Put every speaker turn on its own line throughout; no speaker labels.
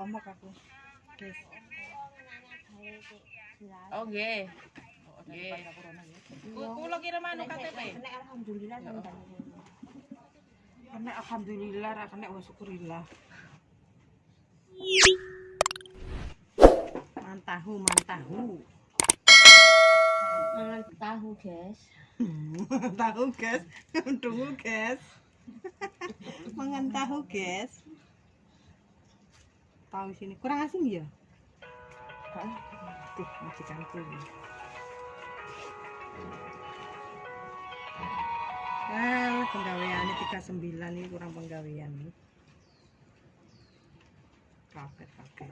Komok aku. Guys.
Oh nggih. Nggih. Ku- Kula kirim anu KTP.
Nek
alhamdulillah sampeyan.
Kena alhamdulillah, ra kena wa syukurillah. Mantahu, mantahu.
Mangan tahu, guys.
tahu guys, tunggu guys. Mangan tahu guys. Tahu sini kurang asin ya? Tuh, masih campur. Ah, penggawean ini 39 ini kurang penggawean nih. Kaget, kaget.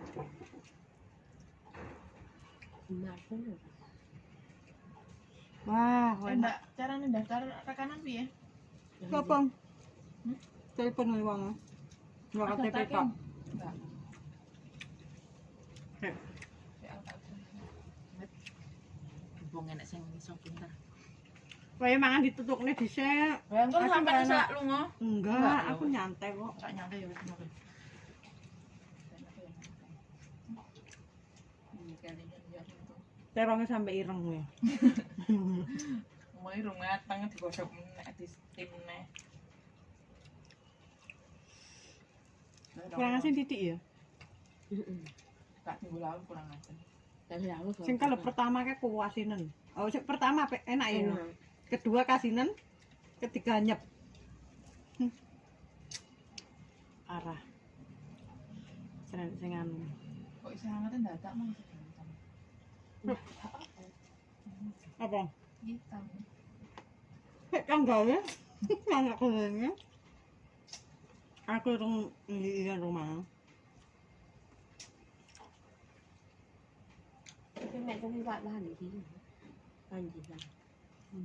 Maafin lho.
Wah, Eh, enak.
Carane daftar rekanan piye?
Kapang.
Telepon nih wong. Ada KTP tok.
Enggak. Bung enak sing iso pinter.
Kowe mangan ditutukne dhisik. Ya
entar sampe sak lunga.
Enggak, aku nyantai kok.
Sak nyantai ya wis ngono.
Terongnya sampe ireng ya.
Mulai ireng mateng digosok meneh di tim meneh. Kurang asin
titik ya.
Heeh.
Kak minggu lalu kurang aku
Sing kalau pertama kayak kuasinan. Oh, sing pertama pe- enak ya. enak. Kedua kasinan, ketiga nyep. Hmm. Arah. Sing sing anu.
Kok iso hangatin dadak mah.
Apa?
Hitam.
Kayak kan gawe. Anak kerennya. Aku rung iya rumah.
chứ mẹ không đi lại ba làm gì làm gì làm
ừ.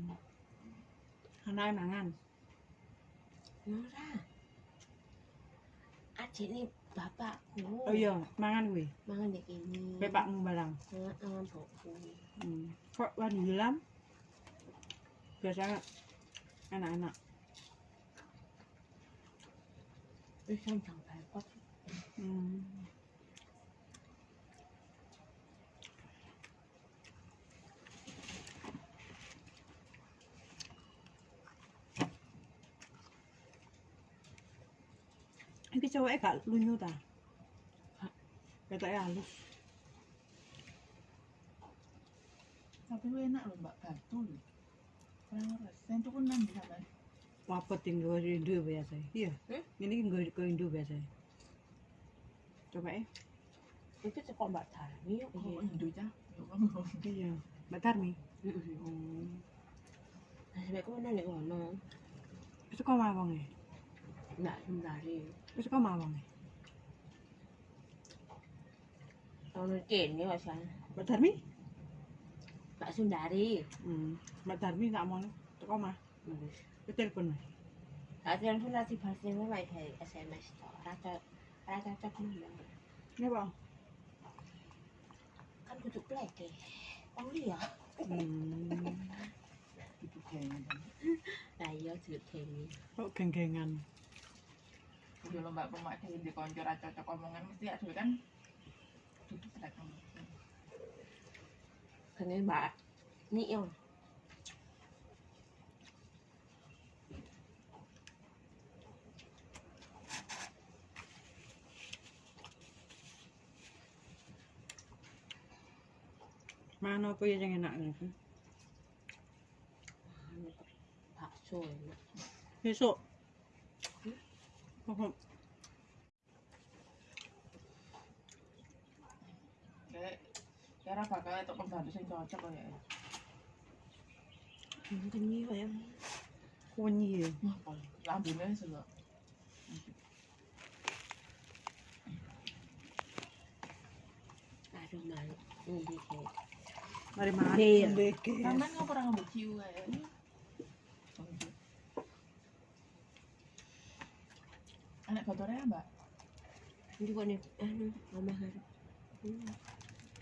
hôm nay mà ăn?
Nó ra. À chị đi bapak ku
oh iya mangan kuwi
mangan iki
bapakmu barang
mangan bapakku
hmm. kok wani hilang biasa enak-enak
Ikan sampai pot.
Hmm. bị cho ấy cả luôn nhau ta. Cái tay à luôn.
Sao cái bên nào mà cả tôi. Sen tôi cũng nằm ra đấy?
Papa tình người đi đưa về rồi. Here những cái người coi đưa về rồi. Cho vậy
cái cái con bạn thả ní
không có gì đuôi chứ
cái gì? Bạn thả mi
mẹ có nói lại gọi nó
cái con mà vào nghề
lại không ra đi ไ
ม่ใช่ป้ามาวังไง
Tahun ini ni macam
บัตรทัดมิ
Pak Sundari.
อืมบัตรทัดมินามองนะตะก็มา
ไ
ปเต้นคนหน่อย
Adrian pun nanti pasti mau baik kayak SMS to. Rata rata cak mana?
ไม่บอก
Kan kutuk plek ke. Wang dia.
อืม
แข่ง
Nah, iya sudut kene. เ
พราะแข่งแข่งงาน
Dulu mbak pemak di di konco cocok omongan mesti ada kan. Duduk kamu.
Kene Mbak. Nih yo.
Mana apa ya yang enak nih?
Bakso enak.
Besok.
Kayak kira bakal itu pembantu sing cocok kok ya.
Kunyi ya.
Aduh malu. Ndi ki.
Mari makan. Iya. Sampeyan
kok ora ngambil ciu. Anak botolnya mbak?
Ndi kok nih anu mama kan.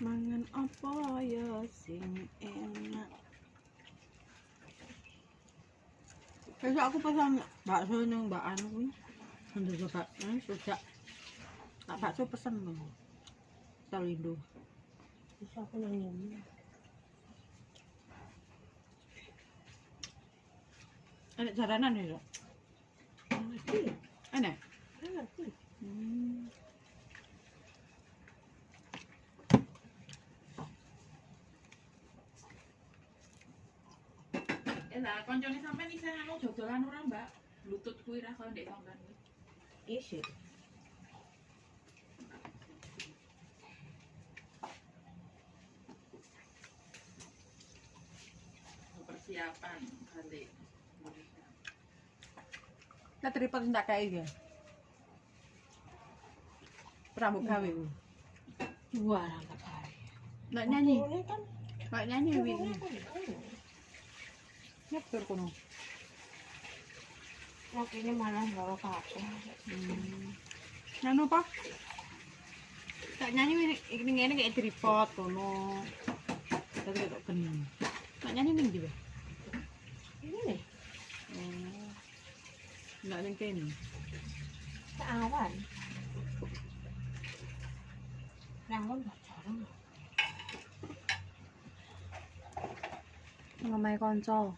Mangan apa ya sing enak. Besok aku pesan bakso ning Mbak Anu kuwi. Untuk coba, eh, sejak Tak bakso pesen loh. Salindo.
Bisa aku nang ini.
Enak jaranan ya? Enak.
Ngerti.
Hmm.
Eh lah, koncone sampean isih anu dodolan ora, Mbak? Bluetooth kuwi ra kok ndek sampean.
Iya sih.
Persiapan balik.
Nah, tripod tak kayak ya. rambut kawe
Dua rambut kawe.
Nak nyanyi. Nak nyanyi wi. Nak kono.
Nak ini malah loro kabeh.
Hmm. Nano apa? Tak nyanyi wi ini ngene kayak tripod kono. Tapi kok kenyang. Tak nyanyi ning dhewe. Ini
nih.
Oh. Enggak ning kene. Tak
awan. 양은 다른
Hôm nay con cho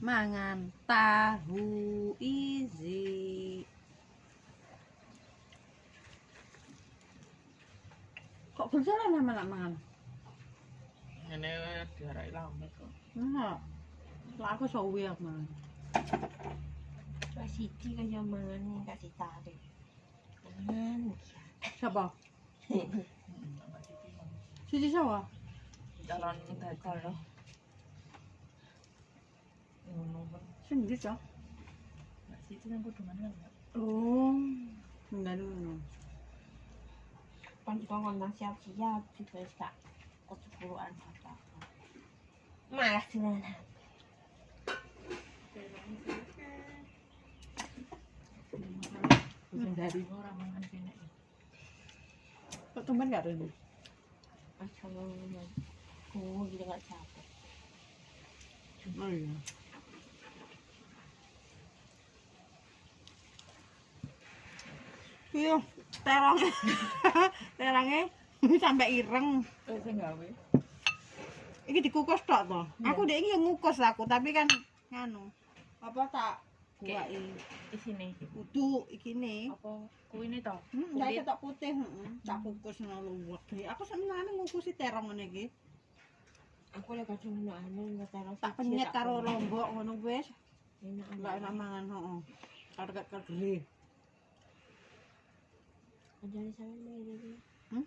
mà ngàn ta hù ý gì. Cậu cứ rất là làm mà làm màn.
Ngày nay thì đấy làm đấy cơ.
Đúng rồi. Lá có sầu việc mà.
Bà xịt thì cái giờ màn, bà xịt ta đi Màn kìa
Sao bỏ?
Calon dadi kalau ngono Mbak.
Sing ndi, Cok?
Mbak Siti kan kudu mangan, Mbak.
Oh. Enggak dulu.
Kan juga ngomong siap-siap juga tak kecepuluan apa Malas
Dari Ora mangan kene. kok
tumben gak
capek.
Oh iya. Iya, terong. Terongnya sampai ireng.
Gawe.
Iki dikukus tok to. Aku dek iki ngukus aku, tapi kan nganu. Apa tak buai
Isine
kudu ikine.
apa kuwine to?
Hmm, tak putih, heeh. Tak kukus ngono luwek. Aku senengane ngukusi terong ngene iki.
Aku kacau ngono anu taruh.
Tak penyet
karo lombok ngono wis.
Enak
enak mangan, heeh. Karo kek. Hmm?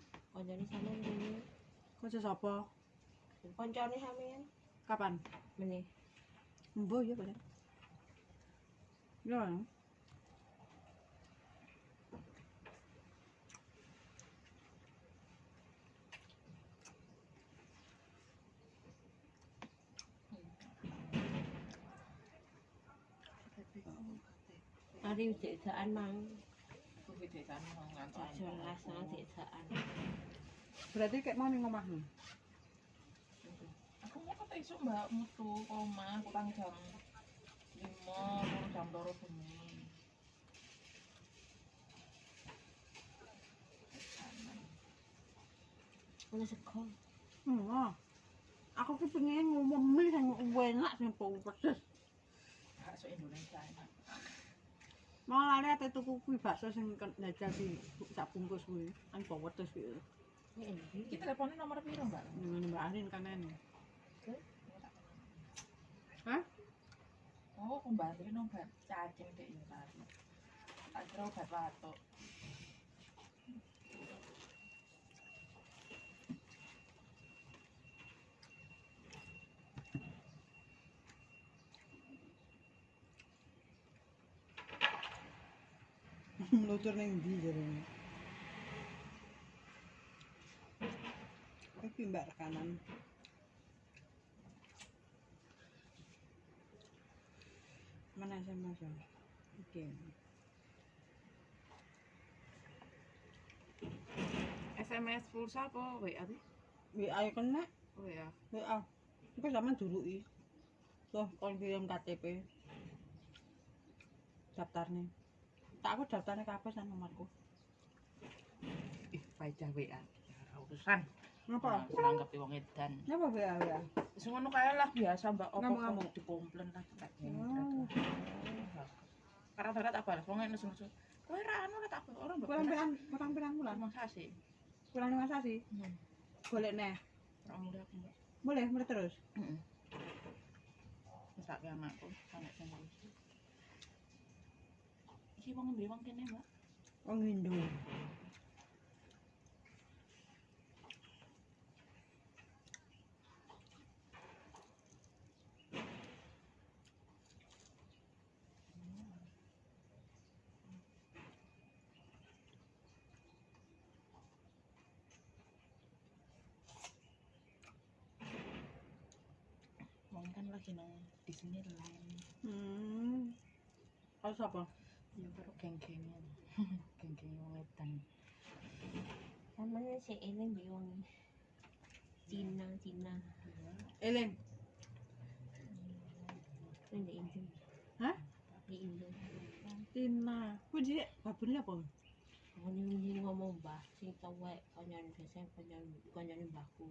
Sapa? Kapan? Mbok ya, Pak. Yeah.
Ta đi chị thợ ăn măng
Berarti kayak mau minum mah.
Aku mau ke tisu mbak, mutu, omah kurang jam
Hmm. Aku ki pengen ngomong mie sing enak sing pedes.
Bakso Indonesia enak.
Malah lali ate tuku kuwi bakso sing kan jajal di sak bungkus kuwi. Kan pedes kuwi.
Ini. Iki
teleponnya nomor piro mbak?
Ngene Mbak Arin kan
Oh, pembantu ini obat cacing dek ini tadi. Tak kira obat batuk.
Meluncur ning ndi jarene? Iki mbak. Ya? Oke.
SMS pulsa apa WA sih?
WA ya kena.
WA.
WA. Iku zaman duruki. Tuh, kon kirim KTP. Daftarnya. Tak aku daftarnya kabeh sama nomorku.
faedah WA. Ora urusan.
Ngapa?
Nanggapi wong edan.
Ngapa WA WA?
Wis ngono kae lah biasa Mbak opo Ngamuk-ngamuk. kok dikomplain lah Oh. karena ternyata tak balas. Wong nusung nusung kowe ra anu tak balas. Ora mbok pulang
pulang pulang pulang
mau sasi
pulang mau sasi
hmm.
Golek neh.
Ora mudah
boleh mulai terus?
Hmm. Heeh. bisa ke anakku anak sing iki wong ndi wong kene mbak.
Wong hindu.
Kan lagi nang Disneyland.
Hmm. Kau siapa?
Ya karo geng-gengan. Geng-geng wong edan.
Namanya si Ellen di wong Cina, Cina.
Elen.
Ini di Indo.
Hah?
Di Indo.
Tina. Kau jadi babonnya apa?
Aku ini ngomong bah, sing tawek kanyan biasa kanyan kanyan mbahku.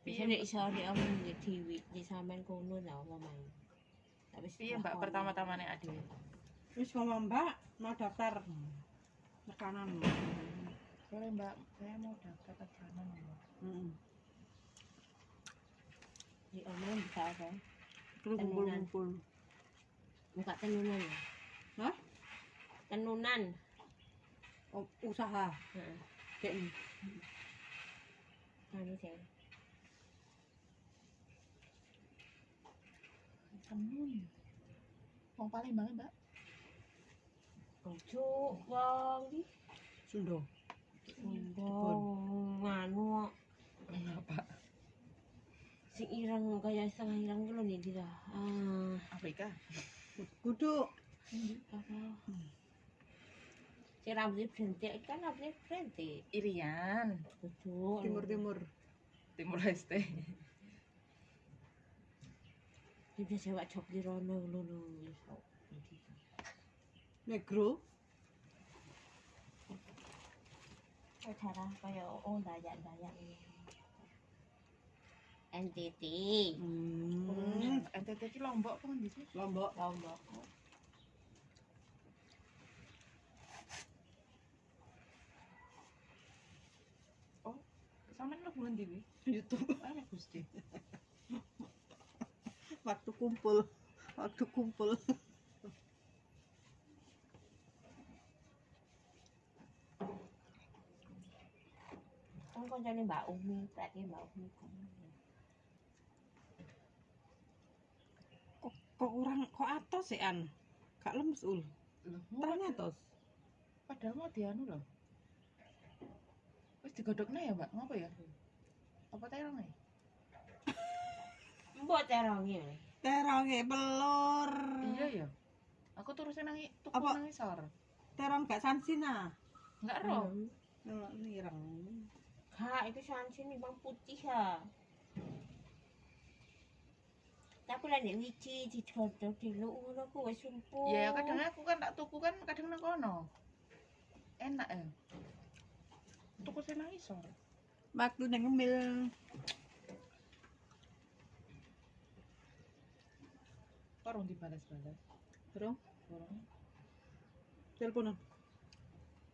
Biasanya
iso di omong di TV di sampean kono lah ngomong. Tapi Piye Mbak pertama-tamane
adewe?
Wis ngomong mbak, mau daftar. Makanan.
Boleh Mbak, saya mau daftar Mbak.
Hmm.
di omong bisa apa?
Terus kumpul-kumpul.
Buka tenunan ya.
Hah?
Tenunan.
Oh, usaha.
Heeh.
Kayak ini.
Anu saya.
Tenun. Wong paling banget Mbak.
Ojo wong di
Sunda.
Wong nganu
Apa?
sing ireng kaya setengah ireng ku lho nih dia. Ah,
Afrika.
Kudu.
apa?
Si rambutnya berhenti kan rambutnya.
Irian.
Timur-timur.
Timur Leste.
Dia biasa wak job di rono lho lho.
Negro.
Cara kaya oh dayak-dayak ini. NTT.
Hmm.
NTT ki Lombok apa ndi sih?
Lombok.
Lombok.
Sampeyan lu bulan ndi?
YouTube.
Ana Gusti.
Kumpul. Waktu kumpul.
Kan kancane Mbak Umi, berarti Mbak Umi.
Kok, kok orang kok atos sih an? Kak lemes ul.
Terang
atos.
padahal mau dianu loh. Wis digodhogna ya, Mbak? Ngapa ya? Apa terong ya?
Mbok terongi.
Terong pelur.
Iya ya. Aku terusnya nangi tuku Apa? nang isor.
Terong gak sansina.
Enggak roh.
Oh, nirang.
Kak, itu sansin nih bang putih ya. Tapi lah nek wiji digodhog dulu ngono ku wis sumpuk.
Ya kadang aku kan tak tuku kan kadang nang kono. Enak ya. Tuku sing nang isor.
Waktu nang ngemil.
Orang dibalas-balas.
Terong.
Orang
Teleponan.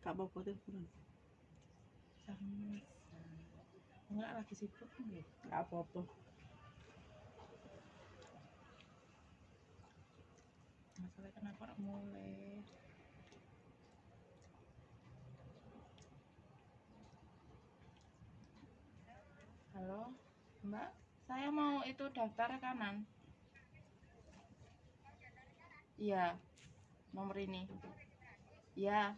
Kak apa teleponan.
sama. Enggak lagi sibuk nggih.
Gak apa-apa.
Masalah kenapa ora mulai? Halo, Mbak. Saya mau itu daftar rekanan. Iya. Nomor ini. Iya.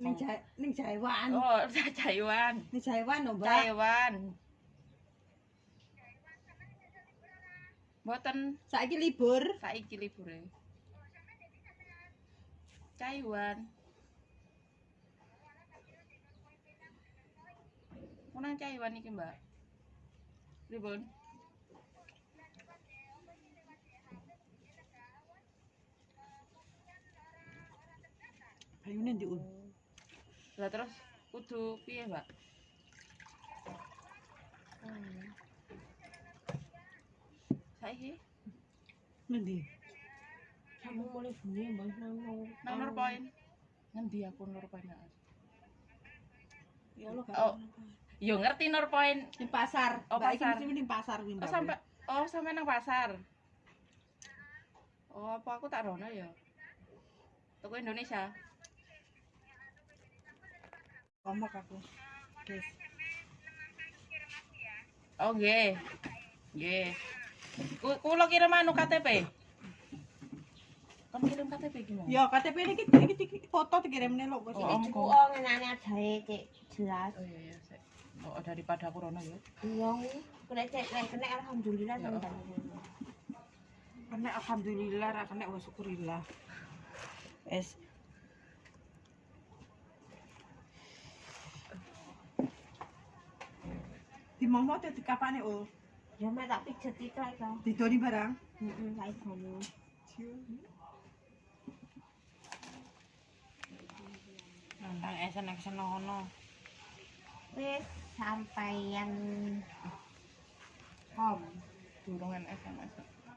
Ning Jai, ning Jaiwan.
Oh, Taiwan.
Ning Jaiwan lho, Mbak.
Taiwan. Mboten
Saiki libur.
saiki libure. Taiwan. Mau nang Taiwan iki, Mbak. Pripun?
Kayune ndi un.
Lah terus kudu piye, Mbak? Hmm. Saiki
Ngendi?
Kamu mulai bunyi mbak nang nang
poin. Ngendi aku nur poin?
Ya Allah Oh.
Yo ngerti nur poin.
Di pasar. Oh, Mbak pasar. mesti di pasar kuwi, Oh sampai
oh sampai nang pasar. Oh apa aku tak rono ya? Toko Indonesia.
Komok aku. Guys.
Oh nggih. Nggih. Ku kula kirim anu KTP. Kan kirim KTP gimana? Ya
KTP ini iki iki iki foto dikirimne lho. Juga
oh
ngenane ada cek jelas.
Oh iya iya. Sek. Oh daripada aku rono ya.
Iya, kena cek lek kena alhamdulillah oh.
Kena alhamdulillah ra kena wa syukurillah. Es. di momo tuh di kapan ya ul
tak pijet itu aja
Didoni barang?
Heeh, iya iya
iya esen esen no hono
wis
sampai yang kom
durungan SMS.